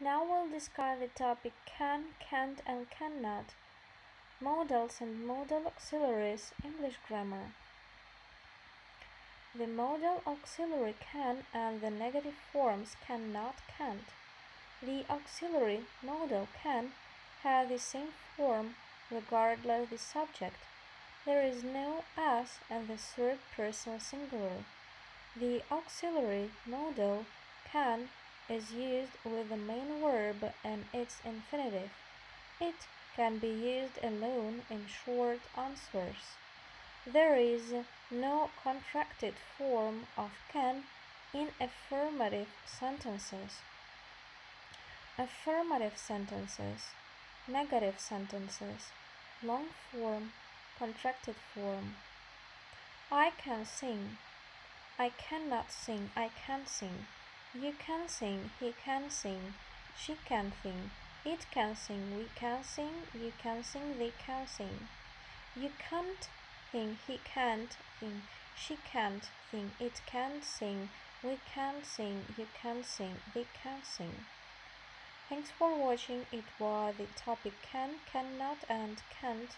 Now we'll discuss the topic can, can't, and cannot. Modals and modal auxiliaries, English grammar. The modal auxiliary can and the negative forms cannot, can't. The auxiliary modal can have the same form regardless of the subject. There is no s and the third person singular. The auxiliary modal can is used with the main verb and its infinitive. It can be used alone in short answers. There is no contracted form of can in affirmative sentences. Affirmative sentences, negative sentences, long form, contracted form. I can sing. I cannot sing. I can sing. You can sing, he can sing, she can sing, it can sing, we can sing, you can sing, they can sing. You can't sing, he can't sing, she can't sing, it can't sing, we can sing, you can sing, they can sing. Thanks for watching. It was the topic can, cannot and can't.